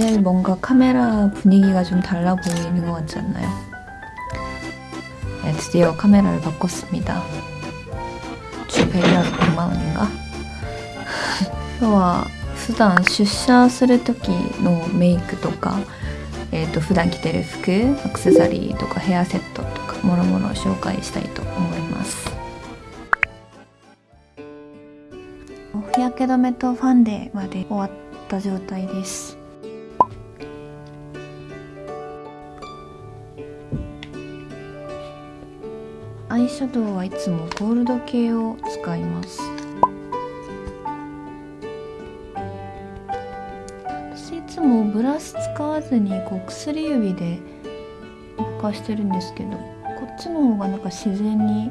오늘 뭔가 카메라 분위기가 좀 달라 보이는 것 같지 않나요? 네, 드디어 카메라를 바꿨습니다. 주 배려 100만 원인가? 今日は普段出社する時のメイクとか、えー、と普段着てる服アクセサリーとかヘアセットとかもろもろ紹介したいと思います日焼け止めとファンデまで終わった状態です アイシャドウはいつもゴールド系を使います。私いつもブラシ使わずにこう薬指でぼかしてるんですけどこっちの方がなんか自然に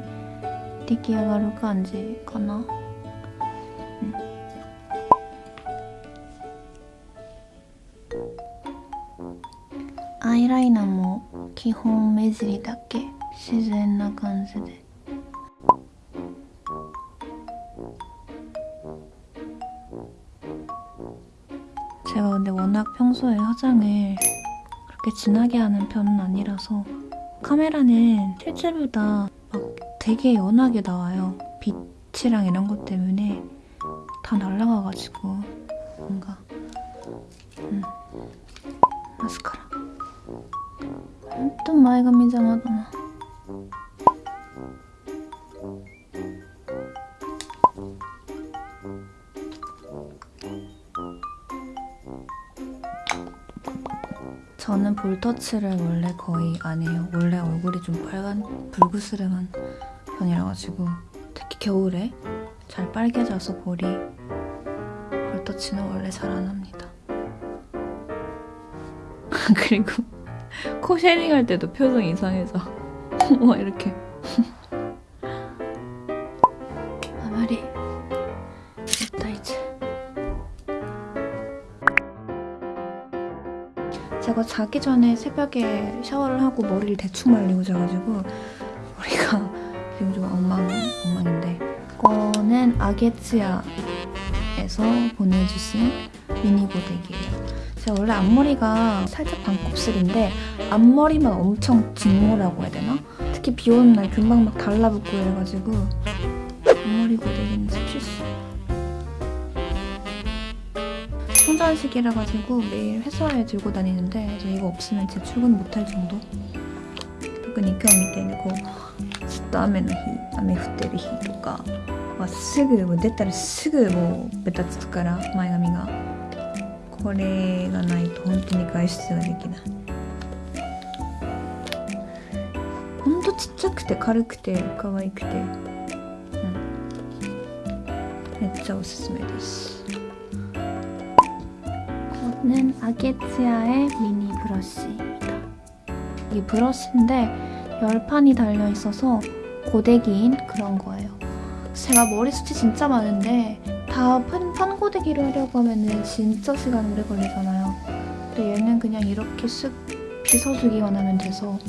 出来上がる感じかな、うん、アイライナーも基本目尻だけ。 自然な感じで 제가 근데 워낙 평소에 화장을 그렇게 진하게 하는 편은 아니라서 카메라는 실제보다 막 되게 연하게 나와요. 빛이랑 이런 것 때문에 다 날라가가지고 뭔가 음. 마스카라 ほんと前髪邪魔 저는 볼터치를 원래 거의 안 해요 원래 얼굴이 좀 빨간 불그스름한 편이라가지고 특히 겨울에 잘 빨개져서 볼이 볼터치는 원래 잘 안 합니다 그리고 코 쉐딩할 때도 표정 이상해져. 와 이렇게. 제가 자기 전에 새벽에 샤워를 하고 머리를 대충 말리고 자가지고 머리가 지금 좀 엉망, 엉망인데 이거는 아게츠야에서 보내주신 미니 고데기예요. 제가 원래 앞머리가 살짝 반곱슬인데 앞머리만 엄청 직모라고 해야 되나? 특히 비 오는 날 금방 막 달라붙고 이래가지고 충전식이라 가지고 매일 회사에 들고 다니는데 그래서 이거 없으면 제 출근 못할 정도? 特に今日みたいにこうずっと雨の日雨降ってる日とかはすぐもう出たらすぐもうベタつくから前髪がこれがないと本当に外出ができないほんとちっちゃくて軽くて可愛くて、うん、めっちゃおすすめです 이거 는 아게츠야의 미니 브러쉬입니다. 이 브러쉬인데 열판이 달려있어서 고데기인 그런 거예요. 제가 머리 숱이 진짜 많은데 다 판, 판고데기로 하려고 하면 진짜 시간 오래 걸리잖아요. 근데 얘는 그냥 이렇게 쓱 빗어주기만 하면 돼서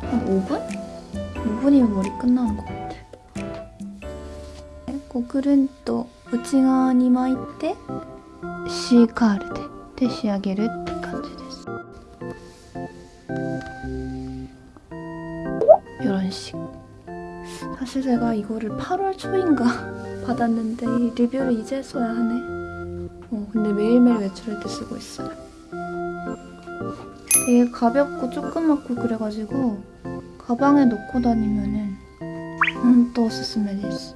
한 5분? 5분이면 머리 끝나는 것 같아요. 고글은 네, 그 또 우징어 니마이떼? シーカールでで仕上げるって感じです。 이런 식. 사실 제가 이거를 8월 초인가 받았는데 리뷰를 이제서야 하네. 어, 근데 매일매일 외출할 때 쓰고 있어요. 되게 가볍고 조그맣고 그래가지고 가방에 넣고 다니면은 음, 또 오스스메 です.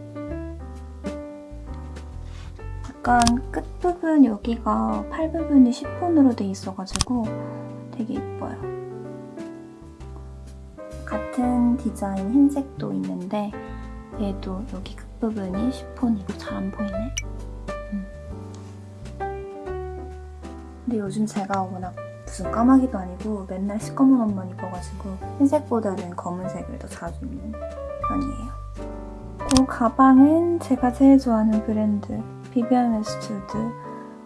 약간 끝부분 여기가 팔 부분이 시폰으로 돼 있어가지고 되게 예뻐요. 같은 디자인 흰색도 있는데 얘도 여기 끝부분이 시폰이고 잘 안 보이네. 음. 근데 요즘 제가 워낙 무슨 까마귀도 아니고 맨날 시꺼먼 옷만 입어가지고 흰색보다는 검은색을 더 자주 입는 편이에요. 그 가방은 제가 제일 좋아하는 브랜드 비비안 웨스트우드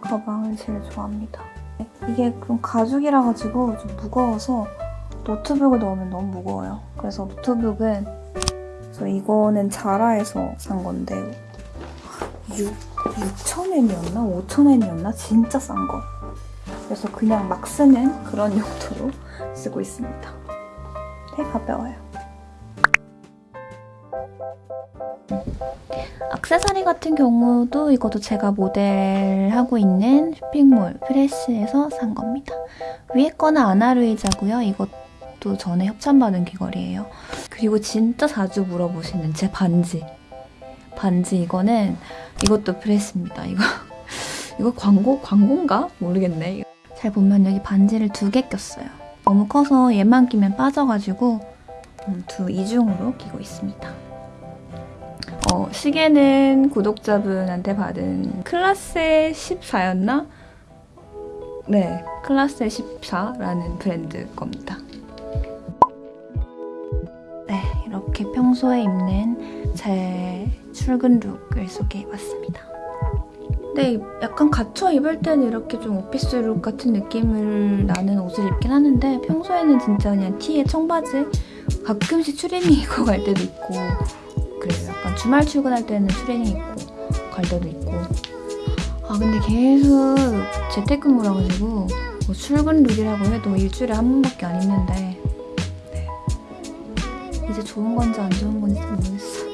가방을 제일 좋아합니다. 이게 좀 가죽이라가지고 좀 무거워서 노트북을 넣으면 너무 무거워요. 그래서 노트북은 저 이거는 자라에서 산 건데 6 6,000엔이었나 5,000엔이었나 진짜 싼 거. 그래서 그냥 막 쓰는 그런 용도로 쓰고 있습니다. 되게 가벼워요. 액세서리 같은 경우도 이것도 제가 모델하고 있는 쇼핑몰 프레시에서 산 겁니다. 위에 거는 아나루이자고요. 이것도 전에 협찬받은 귀걸이에요. 그리고 진짜 자주 물어보시는 제 반지. 반지 이거는 이것도 프레스입니다. 이거 이거 광고 광고인가 모르겠네. 잘 보면 여기 반지를 두 개 꼈어요. 너무 커서 얘만 끼면 빠져가지고 음, 두 이중으로 끼고 있습니다. 어, 시계는 구독자분한테 받은 클라세 14였나? 네, 클라세 14라는 브랜드 겁니다. 네, 이렇게 평소에 입는 제 출근 룩을 소개해봤습니다. 네, 약간 갇혀 입을 때는 이렇게 좀 오피스 룩 같은 느낌을 나는 옷을 입긴 하는데 평소에는 진짜 그냥 티에 청바지 가끔씩 추리닝 입고 갈 때도 있고 주말 출근할 때는 추리닝 입고 갈 때도 있고 아 근데 계속 재택근무라 가지고 뭐 출근 룩이라고 해도 일주일에 한 번밖에 안 입는데 네. 이제 좋은 건지 안 좋은 건지 모르겠어.